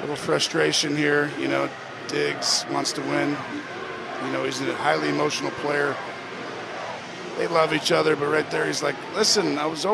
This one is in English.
little frustration here. You know, Diggs wants to win. You know, he's a highly emotional player. They love each other, but right there, he's like, "Listen, I was open."